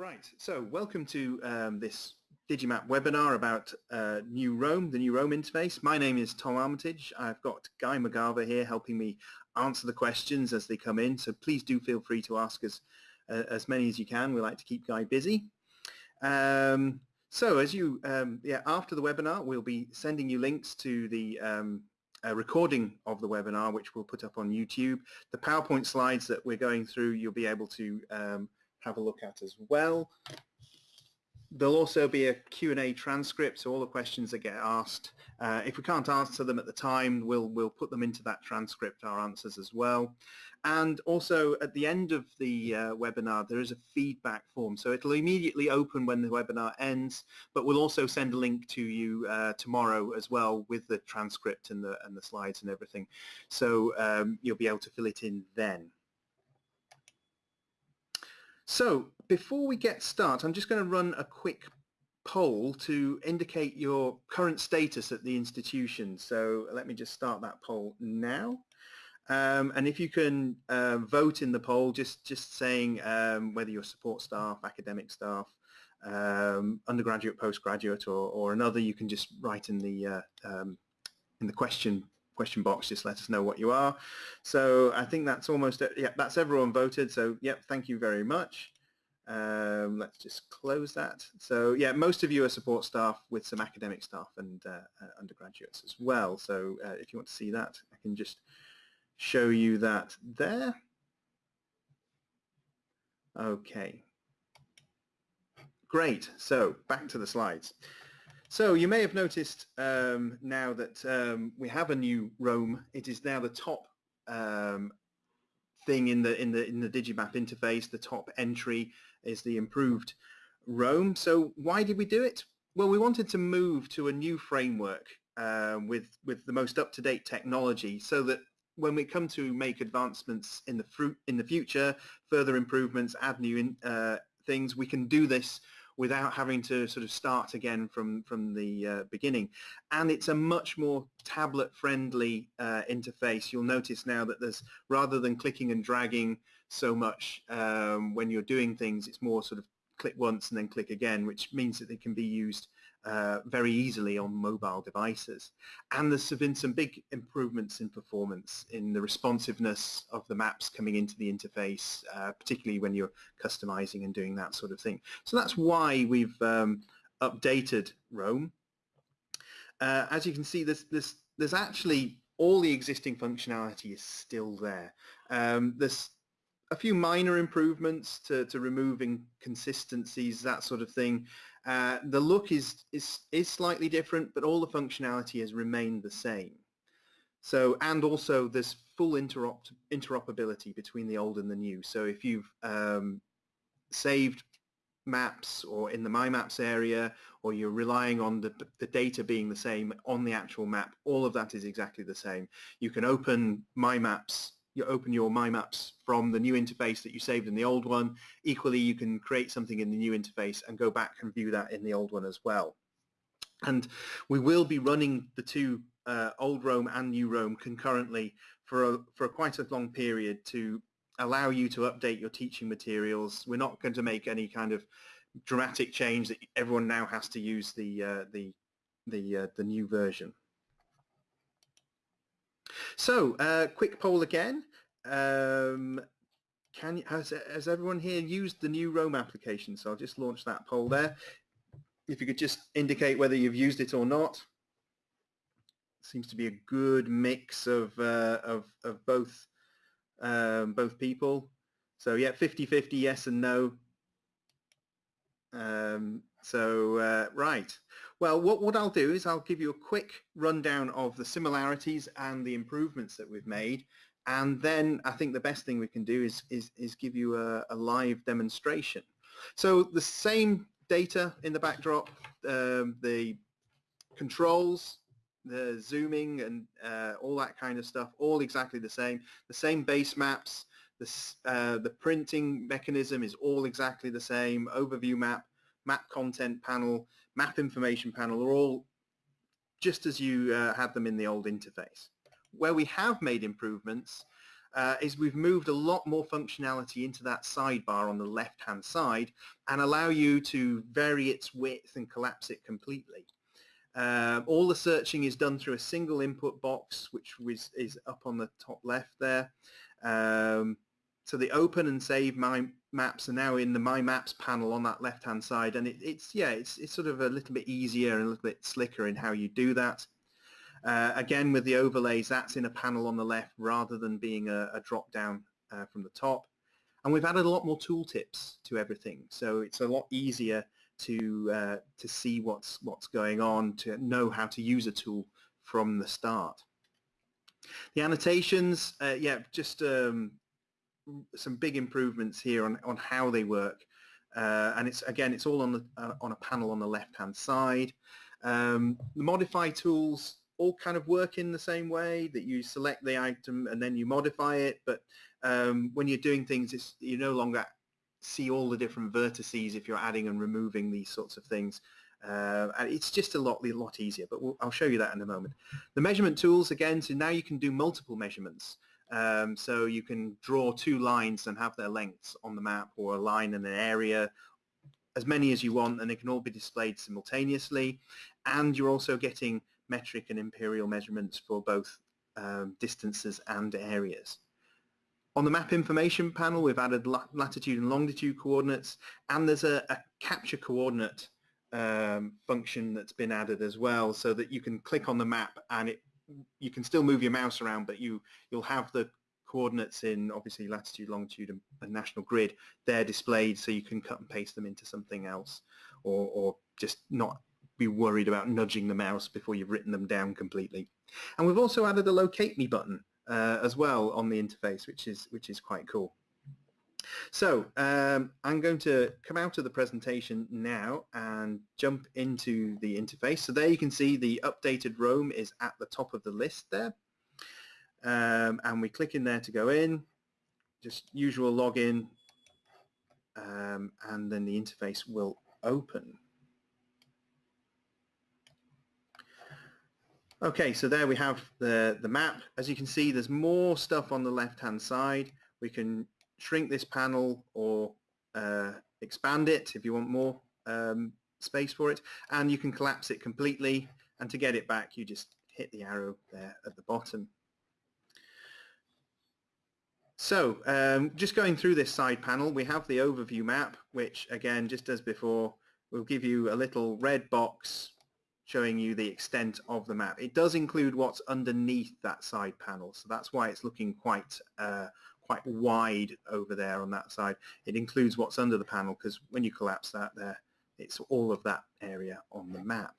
Right, so welcome to um, this Digimap webinar about uh, New Roam, the New Roam interface. My name is Tom Armitage. I've got Guy McGarver here helping me answer the questions as they come in, so please do feel free to ask us uh, as many as you can. We like to keep Guy busy. Um, so as you, um, yeah, after the webinar, we'll be sending you links to the um, recording of the webinar, which we'll put up on YouTube. The PowerPoint slides that we're going through, you'll be able to um, have a look at as well. There'll also be a Q&A transcript, so all the questions that get asked, uh, if we can't answer them at the time, we'll, we'll put them into that transcript, our answers as well. And also at the end of the uh, webinar, there is a feedback form. So it'll immediately open when the webinar ends, but we'll also send a link to you uh, tomorrow as well with the transcript and the, and the slides and everything. So um, you'll be able to fill it in then. So before we get started, I'm just going to run a quick poll to indicate your current status at the institution. So let me just start that poll now. Um, and if you can uh, vote in the poll, just, just saying um, whether you're support staff, academic staff, um, undergraduate, postgraduate, or, or another, you can just write in the uh, um, in the question question box. Just let us know what you are. So I think that's almost yeah, that's everyone voted. So yep, thank you very much. Um, let's just close that. So yeah, most of you are support staff with some academic staff and uh, uh, undergraduates as well. So uh, if you want to see that, I can just show you that there. Okay. Great. So back to the slides. So you may have noticed um, now that um, we have a new Roam. It is now the top um, thing in the in the in the Digimap interface. The top entry is the improved Roam. So why did we do it? Well, we wanted to move to a new framework uh, with with the most up-to-date technology, so that when we come to make advancements in the fruit in the future, further improvements, add new in, uh, things, we can do this without having to sort of start again from, from the uh, beginning. And it's a much more tablet-friendly uh, interface. You'll notice now that there's, rather than clicking and dragging so much um, when you're doing things, it's more sort of click once and then click again, which means that they can be used uh, very easily on mobile devices. And there's been some big improvements in performance in the responsiveness of the maps coming into the interface, uh, particularly when you're customizing and doing that sort of thing. So that's why we've um, updated Roam. Uh, as you can see, there's, there's, there's actually all the existing functionality is still there. Um, there's a few minor improvements to, to remove inconsistencies, that sort of thing. Uh, the look is, is, is slightly different, but all the functionality has remained the same. So, and also there's full interop interoperability between the old and the new. So if you've um, saved maps or in the My Maps area, or you're relying on the, the data being the same on the actual map, all of that is exactly the same. You can open My Maps you open your My Maps from the new interface that you saved in the old one. Equally, you can create something in the new interface and go back and view that in the old one as well. And we will be running the two uh, old Roam and new Roam concurrently for, a, for a quite a long period to allow you to update your teaching materials. We're not going to make any kind of dramatic change that everyone now has to use the, uh, the, the, uh, the new version. So, uh, quick poll again. Um, can has, has everyone here used the new Roam application? So I'll just launch that poll there. If you could just indicate whether you've used it or not. Seems to be a good mix of uh, of, of both um, both people. So yeah, 50-50 yes and no. Um, so uh, right. Well, what, what I'll do is I'll give you a quick rundown of the similarities and the improvements that we've made. And then I think the best thing we can do is, is, is give you a, a live demonstration. So the same data in the backdrop, um, the controls, the zooming and uh, all that kind of stuff, all exactly the same. The same base maps, the, uh, the printing mechanism is all exactly the same, overview map, map content panel, map information panel are all just as you uh, had them in the old interface. Where we have made improvements uh, is we've moved a lot more functionality into that sidebar on the left-hand side and allow you to vary its width and collapse it completely. Uh, all the searching is done through a single input box, which is, is up on the top left there. Um, so the open and save my maps are now in the My Maps panel on that left-hand side, and it, it's yeah, it's it's sort of a little bit easier and a little bit slicker in how you do that. Uh, again, with the overlays, that's in a panel on the left rather than being a, a drop-down uh, from the top. And we've added a lot more tooltips to everything, so it's a lot easier to uh, to see what's what's going on, to know how to use a tool from the start. The annotations, uh, yeah, just um, some big improvements here on, on how they work. Uh, and it's again, it's all on the uh, on a panel on the left-hand side. Um, the modify tools all kind of work in the same way that you select the item and then you modify it. But um, when you're doing things, it's, you no longer see all the different vertices if you're adding and removing these sorts of things. Uh, and it's just a lot, a lot easier, but we'll, I'll show you that in a moment. The measurement tools, again, so now you can do multiple measurements. Um, so you can draw two lines and have their lengths on the map or a line in an area, as many as you want, and they can all be displayed simultaneously. And you're also getting metric and imperial measurements for both um, distances and areas. On the map information panel, we've added latitude and longitude coordinates, and there's a, a capture coordinate um, function that's been added as well, so that you can click on the map and it you can still move your mouse around, but you you'll have the coordinates in obviously latitude, longitude, and, and national grid. They're displayed, so you can cut and paste them into something else, or or just not be worried about nudging the mouse before you've written them down completely. And we've also added a locate me button uh, as well on the interface, which is which is quite cool. So um, I'm going to come out of the presentation now and jump into the interface. So there you can see the updated Roam is at the top of the list there. Um, and we click in there to go in, just usual login, um, and then the interface will open. Okay, so there we have the, the map. As you can see, there's more stuff on the left-hand side. We can shrink this panel or uh, expand it if you want more um, space for it and you can collapse it completely and to get it back you just hit the arrow there at the bottom. So um, just going through this side panel we have the overview map which again just as before will give you a little red box showing you the extent of the map. It does include what's underneath that side panel so that's why it's looking quite uh, quite wide over there on that side. It includes what's under the panel because when you collapse that there, it's all of that area on the map.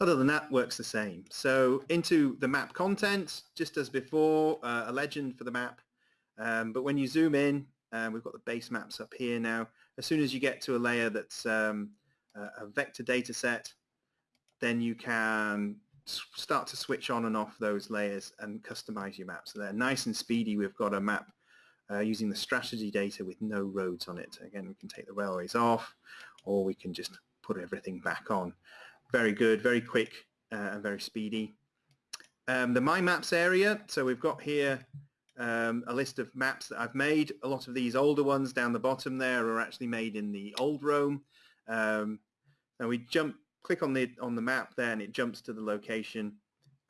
Other than that, works the same. So into the map content, just as before, uh, a legend for the map. Um, but when you zoom in, uh, we've got the base maps up here now. As soon as you get to a layer that's um, a vector data set, then you can start to switch on and off those layers and customize your map. So they're nice and speedy. We've got a map uh, using the Strategi data with no roads on it. Again, we can take the railways off or we can just put everything back on. Very good, very quick uh, and very speedy. Um, the My Maps area, so we've got here um, a list of maps that I've made. A lot of these older ones down the bottom there are actually made in the old Roam. Um, now we jump click on the on the map there and it jumps to the location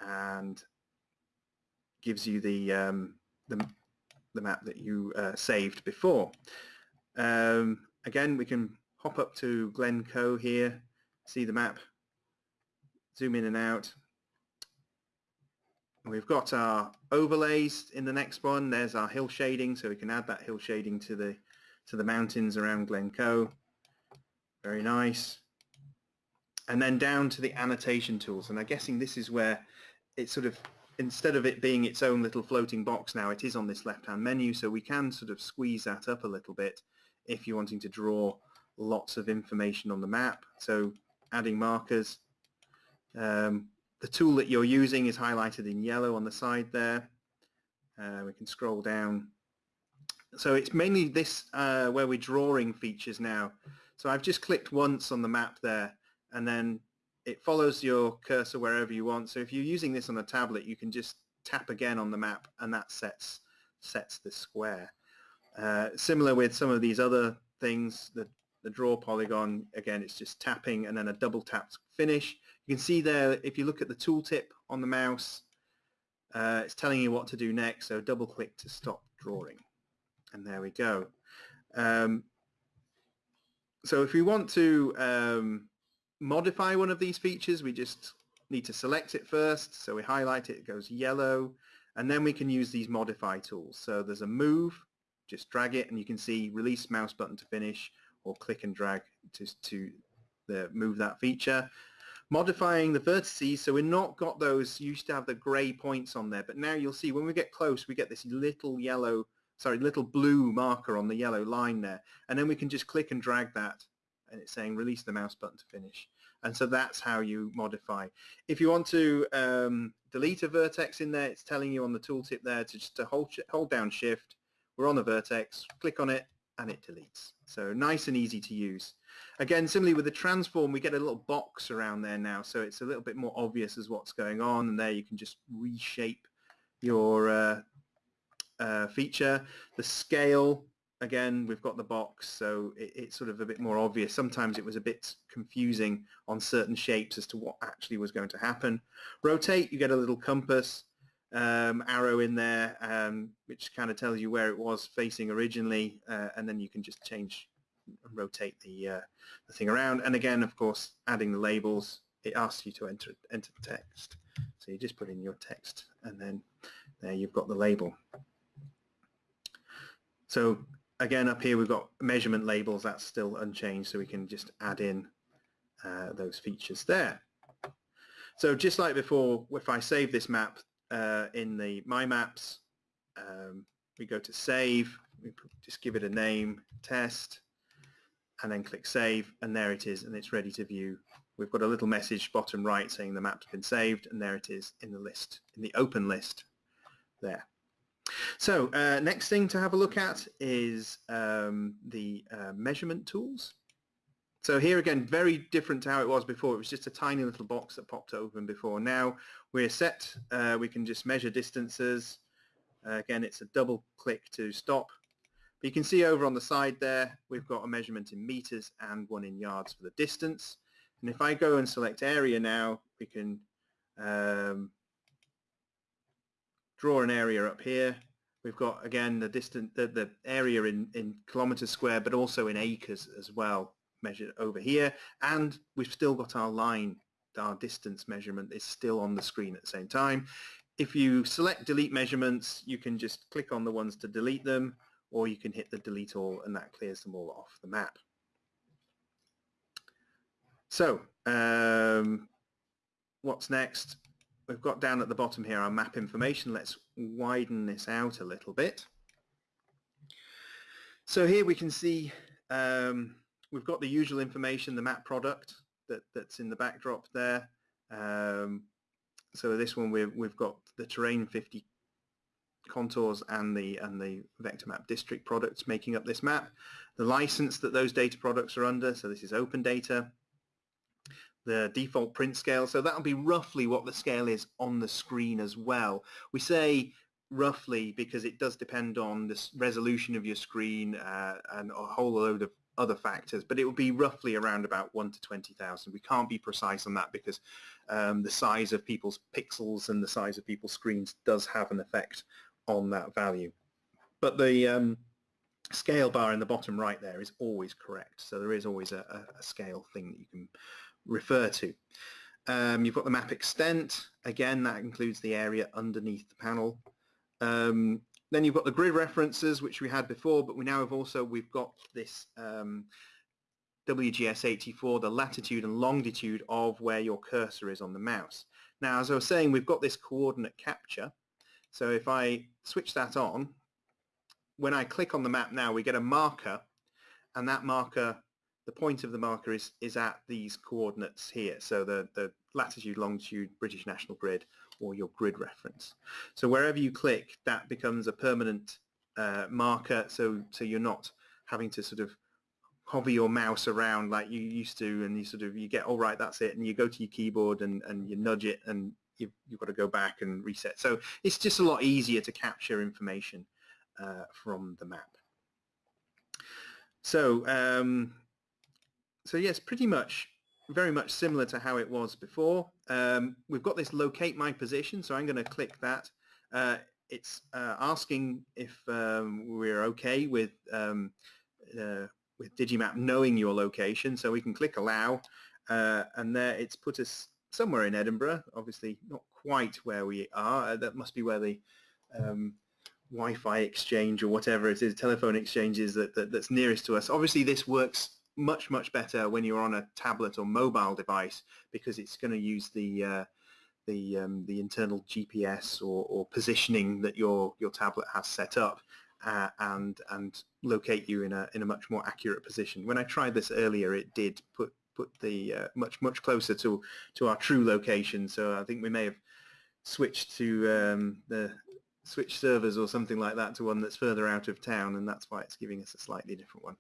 and gives you the um, the, the map that you uh, saved before. Um, again, we can hop up to Glencoe here, see the map, zoom in and out. We've got our overlays in the next one. There's our hill shading, so we can add that hill shading to the to the mountains around Glencoe. Very nice and then down to the annotation tools. And I'm guessing this is where it's sort of, instead of it being its own little floating box now, it is on this left-hand menu, so we can sort of squeeze that up a little bit if you're wanting to draw lots of information on the map. So adding markers. Um, the tool that you're using is highlighted in yellow on the side there. Uh, we can scroll down. So it's mainly this uh, where we're drawing features now. So I've just clicked once on the map there and then it follows your cursor wherever you want. So if you're using this on a tablet, you can just tap again on the map and that sets sets the square. Uh, similar with some of these other things, the, the draw polygon, again, it's just tapping and then a double tap finish. You can see there, if you look at the tooltip on the mouse, uh, it's telling you what to do next, so double click to stop drawing. And there we go. Um, so if we want to um, modify one of these features, we just need to select it first. So we highlight it, it goes yellow, and then we can use these modify tools. So there's a move, just drag it, and you can see release mouse button to finish, or click and drag to, to the, move that feature. Modifying the vertices, so we've not got those, used to have the gray points on there, but now you'll see when we get close, we get this little yellow, sorry, little blue marker on the yellow line there, and then we can just click and drag that, and it's saying release the mouse button to finish. And so that's how you modify. If you want to um, delete a vertex in there, it's telling you on the tooltip there to just to hold, hold down shift, we're on the vertex, click on it, and it deletes. So nice and easy to use. Again, similarly with the transform, we get a little box around there now, so it's a little bit more obvious as what's going on, and there you can just reshape your uh, uh, feature. The scale, again, we've got the box, so it, it's sort of a bit more obvious. Sometimes it was a bit confusing on certain shapes as to what actually was going to happen. Rotate, you get a little compass um, arrow in there, um, which kind of tells you where it was facing originally, uh, and then you can just change and rotate the, uh, the thing around. And again, of course, adding the labels, it asks you to enter, enter the text. So you just put in your text, and then there you've got the label. So again, up here we've got measurement labels. That's still unchanged, so we can just add in uh, those features there. So just like before, if I save this map uh, in the My Maps, um, we go to Save, we just give it a name, Test, and then click Save, and there it is, and it's ready to view. We've got a little message bottom right saying the map's been saved, and there it is in the list, in the open list there. So uh, next thing to have a look at is um, the uh, measurement tools. So here again, very different to how it was before. It was just a tiny little box that popped open before. Now we're set. Uh, we can just measure distances. Uh, again, it's a double click to stop. But you can see over on the side there, we've got a measurement in meters and one in yards for the distance. And if I go and select area now, we can um, draw an area up here. We've got, again, the distance, the, the area in, in kilometers square, but also in acres as well, measured over here. And we've still got our line, our distance measurement is still on the screen at the same time. If you select delete measurements, you can just click on the ones to delete them, or you can hit the delete all and that clears them all off the map. So, um, what's next? We've got down at the bottom here our map information. Let's widen this out a little bit. So here we can see um, we've got the usual information, the map product that, that's in the backdrop there. Um, so this one we've, we've got the terrain 50 contours and the and the vector map district products making up this map. The license that those data products are under, so this is open data the default print scale. So that'll be roughly what the scale is on the screen as well. We say roughly because it does depend on the resolution of your screen uh, and a whole load of other factors, but it will be roughly around about 1 to 20,000. We can't be precise on that because um, the size of people's pixels and the size of people's screens does have an effect on that value. But the um, scale bar in the bottom right there is always correct. So there is always a, a scale thing that you can refer to. Um, you've got the map extent. Again, that includes the area underneath the panel. Um, then you've got the grid references, which we had before, but we now have also, we've got this um, WGS84, the latitude and longitude of where your cursor is on the mouse. Now, as I was saying, we've got this coordinate capture. So if I switch that on, when I click on the map now, we get a marker, and that marker the point of the marker is, is at these coordinates here, so the, the latitude, longitude, British National Grid, or your grid reference. So wherever you click, that becomes a permanent uh, marker, so, so you're not having to sort of hover your mouse around like you used to and you sort of you get all right that's it and you go to your keyboard and, and you nudge it and you've, you've got to go back and reset. So it's just a lot easier to capture information uh, from the map. So, um, so yes, pretty much very much similar to how it was before. Um, we've got this locate my position, so I'm going to click that. Uh, it's uh, asking if um, we're okay with um, uh, with Digimap knowing your location, so we can click allow, uh, and there it's put us somewhere in Edinburgh, obviously not quite where we are. Uh, that must be where the um, Wi-Fi exchange or whatever it is, telephone exchanges that, that, that's nearest to us. Obviously this works much, much better when you're on a tablet or mobile device because it's going to use the uh, the um, the internal GPS or, or positioning that your your tablet has set up uh, and and locate you in a in a much more accurate position. When I tried this earlier, it did put put the uh, much much closer to to our true location. So I think we may have switched to um, the switch servers or something like that to one that's further out of town, and that's why it's giving us a slightly different one.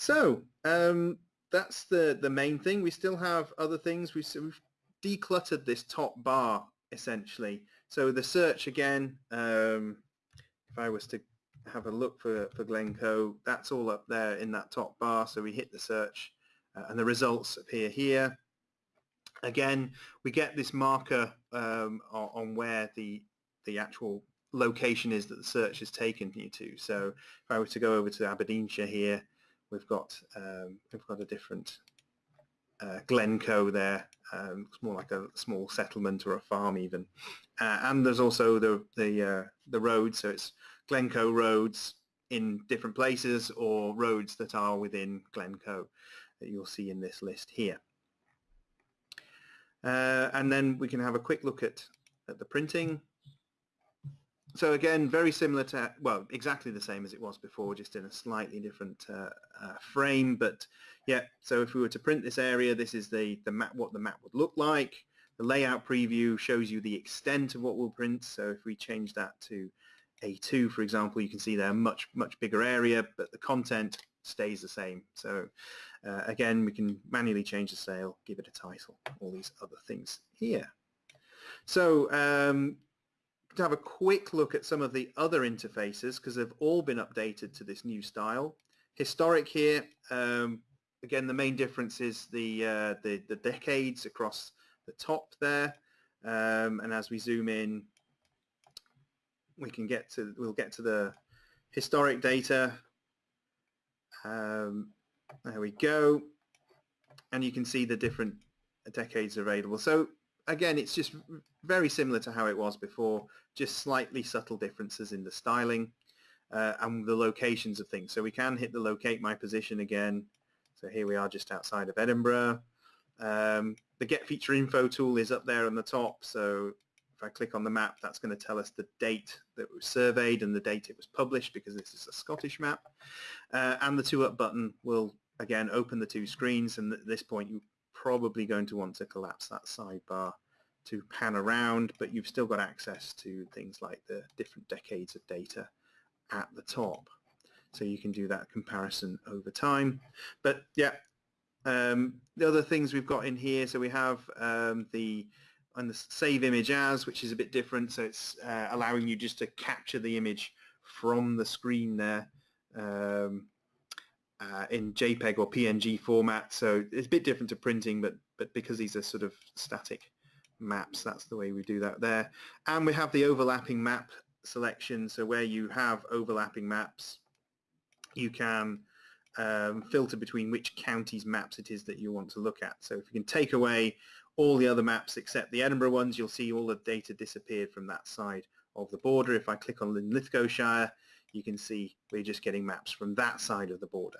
So um, that's the the main thing. We still have other things. We've, we've decluttered this top bar essentially. So the search again, um, if I was to have a look for, for Glencoe, that's all up there in that top bar. So we hit the search uh, and the results appear here. Again, we get this marker um, on, on, where the, the actual location is that the search has taken you to. So if I were to go over to Aberdeenshire here, we've got um, we've got a different uh, Glencoe there. Um, it's more like a small settlement or a farm even. Uh, and there's also the the uh, the roads. So it's Glencoe roads in different places or roads that are within Glencoe that you'll see in this list here. Uh, and then we can have a quick look at, at the printing. So again, very similar to, well, exactly the same as it was before, just in a slightly different uh, uh, frame. But yeah, so if we were to print this area, this is the, the map, what the map would look like. The layout preview shows you the extent of what we'll print. So if we change that to A2, for example, you can see there a much, much bigger area, but the content stays the same. So uh, again, we can manually change the sale, give it a title, all these other things here. So um, to have a quick look at some of the other interfaces because they've all been updated to this new style. Historic here, um, again the main difference is the, uh, the, the decades across the top there. Um, and as we zoom in we can get to we'll get to the historic data. Um, there we go. And you can see the different decades available. So again, it's just very similar to how it was before, just slightly subtle differences in the styling uh, and the locations of things. So we can hit the locate my position again. So here we are just outside of Edinburgh. Um, the get feature info tool is up there on the top. So if I click on the map, that's going to tell us the date that was surveyed and the date it was published because this is a Scottish map. Uh, and the two up button will again open the two screens and at this point you probably going to want to collapse that sidebar to pan around, but you've still got access to things like the different decades of data at the top. So you can do that comparison over time. But yeah, um, the other things we've got in here, so we have um, the and the save image as, which is a bit different. So it's uh, allowing you just to capture the image from the screen there. Um, uh, in JPEG or PNG format. So it's a bit different to printing, but but because these are sort of static maps, that's the way we do that there. And we have the overlapping map selection. So where you have overlapping maps, you can um, filter between which counties maps it is that you want to look at. So if you can take away all the other maps except the Edinburgh ones, you'll see all the data disappeared from that side of the border. If I click on Linlithgowshire, you can see we're just getting maps from that side of the border.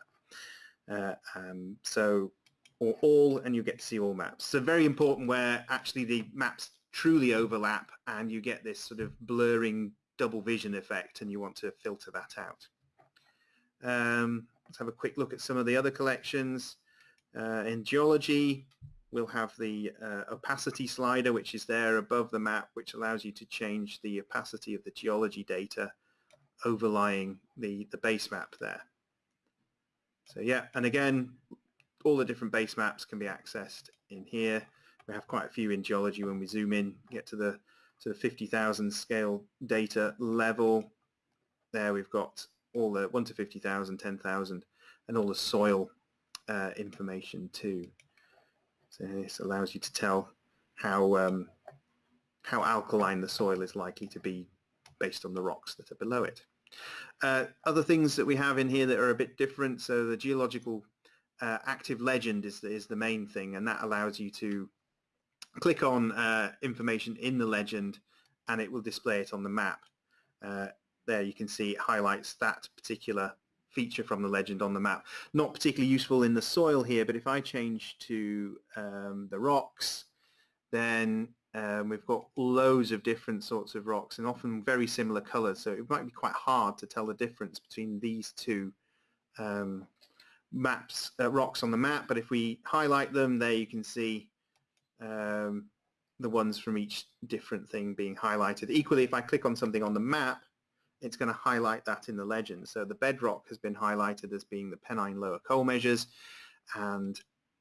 Uh, um, so, or all, and you get to see all maps. So very important where actually the maps truly overlap and you get this sort of blurring double vision effect and you want to filter that out. Um, let's have a quick look at some of the other collections. Uh, in geology, we'll have the uh, opacity slider, which is there above the map, which allows you to change the opacity of the geology data overlying the, the base map there. So yeah, and again, all the different base maps can be accessed in here. we have quite a few in geology when we zoom in, get to the to the 50,000 scale data level. There we've got all the 1 to 50,000, 10,000 and all the soil uh, information too. So this allows you to tell how um, how alkaline the soil is likely to be based on the rocks that are below it. Uh, other things that we have in here that are a bit different, so the geological uh, active legend is the, is the main thing and that allows you to click on uh, information in the legend and it will display it on the map. Uh, there you can see it highlights that particular feature from the legend on the map. Not particularly useful in the soil here, but if I change to um, the rocks, then um, we've got loads of different sorts of rocks and often very similar colors, so it might be quite hard to tell the difference between these two um, maps, uh, rocks on the map, but if we highlight them, there you can see um, the ones from each different thing being highlighted. Equally, if I click on something on the map, it's going to highlight that in the legend. So the bedrock has been highlighted as being the Pennine Lower Coal Measures and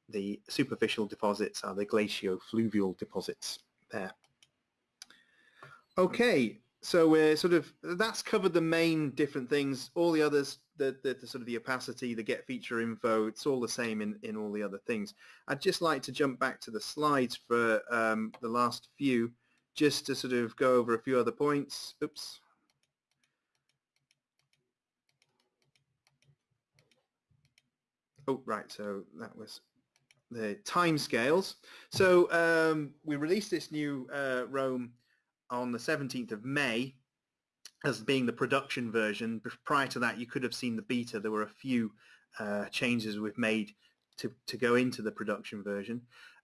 the superficial deposits are the glaciofluvial deposits there. Okay, so we're sort of, that's covered the main different things. All the others the, the, the, sort of the opacity, the get feature info, it's all the same in, in all the other things. I'd just like to jump back to the slides for um, the last few, just to sort of go over a few other points. Oops. Oh, right, so that was the time scales. So um, we released this new uh, Roam on the 17th of May as being the production version. Prior to that, you could have seen the beta. There were a few uh, changes we've made to, to go into the production version.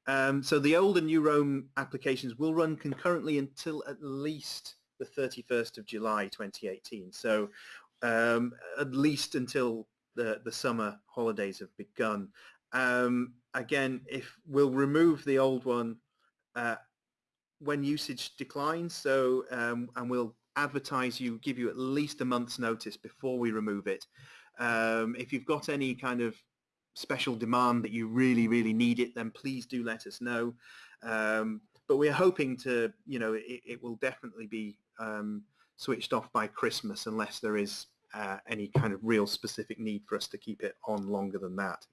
Um, so the old and new Roam applications will run concurrently until at least the 31st of July 2018. So um, at least until the, the summer holidays have begun. Um, again, if we'll remove the old one uh, when usage declines, so um, and we'll advertise you, give you at least a month's notice before we remove it. Um, if you've got any kind of special demand that you really, really need it, then please do let us know. Um, but we're hoping to, you know, it, it will definitely be um, switched off by Christmas unless there is uh, any kind of real specific need for us to keep it on longer than that.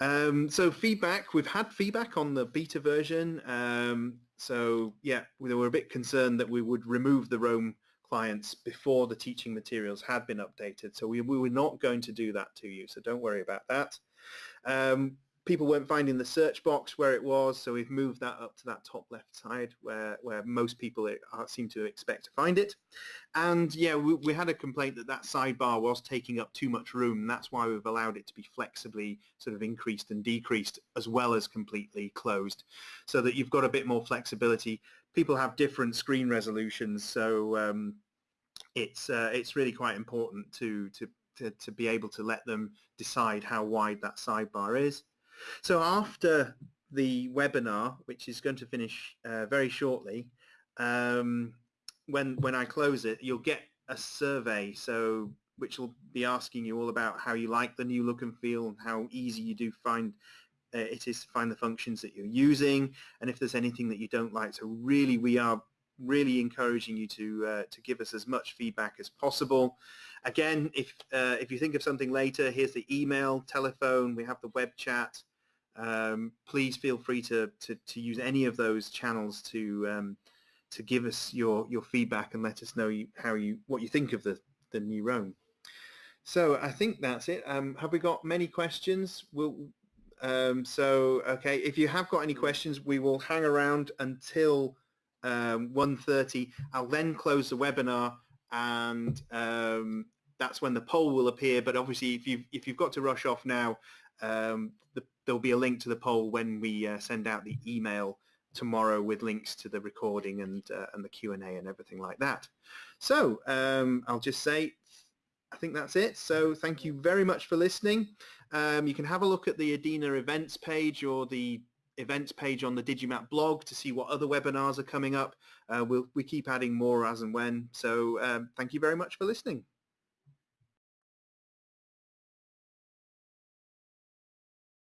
Um, so feedback, we've had feedback on the beta version. Um, so yeah, we were a bit concerned that we would remove the Roam clients before the teaching materials had been updated. So we, we were not going to do that to you, so don't worry about that. Um, people weren't finding the search box where it was, so we've moved that up to that top left side where, where most people are, seem to expect to find it. And yeah, we, we, had a complaint that that sidebar was taking up too much room, that's why we've allowed it to be flexibly sort of increased and decreased as well as completely closed, so that you've got a bit more flexibility. People have different screen resolutions, so um, it's uh, it's really quite important to, to to to be able to let them decide how wide that sidebar is. So after the webinar, which is going to finish uh, very shortly, um, when when I close it, you'll get a survey. So which will be asking you all about how you like the new look and feel and how easy you do find uh, it is to find the functions that you're using and if there's anything that you don't like. So really we are really encouraging you to uh, to give us as much feedback as possible. Again, if uh, if you think of something later, here's the email, telephone, we have the web chat. Um, please feel free to, to, to, use any of those channels to um, to give us your your feedback and let us know you, how you what you think of the the new Roam. So I think that's it. Um, have we got many questions? We'll, um, so okay, if you have got any questions, we will hang around until um, 1.30. I'll then close the webinar and um, that's when the poll will appear. But obviously, if you've, if you've got to rush off now, um, there'll be a link to the poll when we uh, send out the email tomorrow with links to the recording and, uh, and the Q&A and everything like that. So um, I'll just say, I think that's it. So thank you very much for listening. Um, you can have a look at the EDINA events page or the events page on the Digimap blog to see what other webinars are coming up. Uh, we'll, we keep adding more as and when. So um, thank you very much for listening.